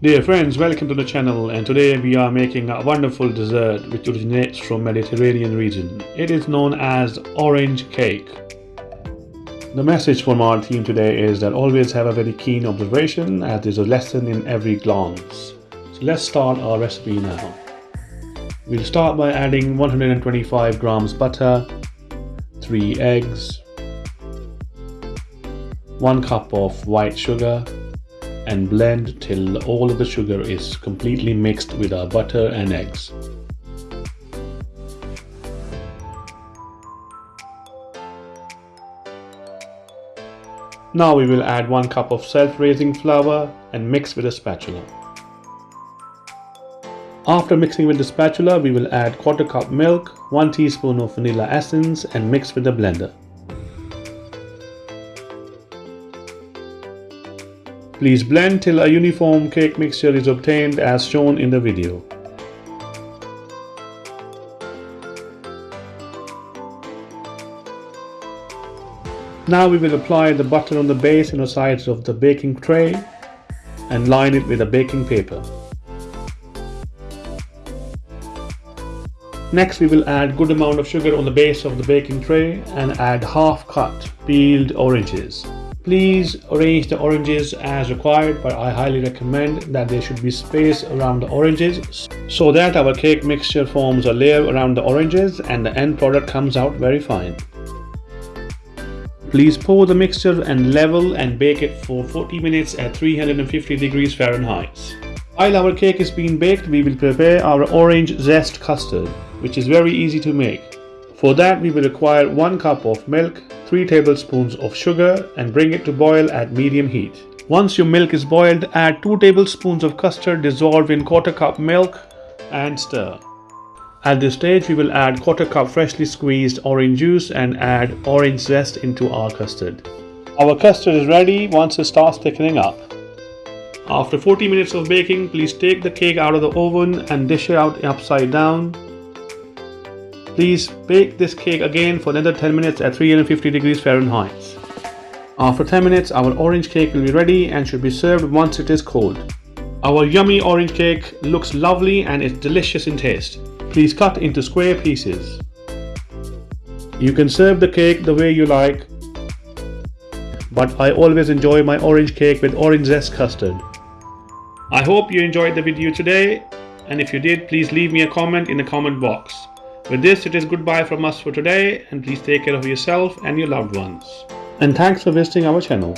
Dear friends, welcome to the channel and today we are making a wonderful dessert which originates from Mediterranean region. It is known as orange cake. The message from our team today is that always have a very keen observation as there's a lesson in every glance. So let's start our recipe now. We'll start by adding 125 grams butter, 3 eggs, 1 cup of white sugar, and blend till all of the sugar is completely mixed with our butter and eggs. Now we will add 1 cup of self-raising flour and mix with a spatula. After mixing with the spatula, we will add quarter cup milk, 1 teaspoon of vanilla essence and mix with the blender. Please blend till a uniform cake mixture is obtained as shown in the video. Now we will apply the butter on the base and the sides of the baking tray and line it with a baking paper. Next we will add good amount of sugar on the base of the baking tray and add half cut peeled oranges. Please arrange the oranges as required but I highly recommend that there should be space around the oranges so that our cake mixture forms a layer around the oranges and the end product comes out very fine. Please pour the mixture and level and bake it for 40 minutes at 350 degrees Fahrenheit. While our cake is being baked, we will prepare our orange zest custard, which is very easy to make. For that, we will require 1 cup of milk, 3 tablespoons of sugar and bring it to boil at medium heat. Once your milk is boiled, add 2 tablespoons of custard dissolved in quarter cup milk and stir. At this stage, we will add quarter cup freshly squeezed orange juice and add orange zest into our custard. Our custard is ready once it starts thickening up. After 40 minutes of baking, please take the cake out of the oven and dish it out upside down Please bake this cake again for another 10 minutes at 350 degrees Fahrenheit. After 10 minutes, our orange cake will be ready and should be served once it is cold. Our yummy orange cake looks lovely and is delicious in taste. Please cut into square pieces. You can serve the cake the way you like, but I always enjoy my orange cake with orange zest custard. I hope you enjoyed the video today and if you did, please leave me a comment in the comment box. With this, it is goodbye from us for today and please take care of yourself and your loved ones. And thanks for visiting our channel.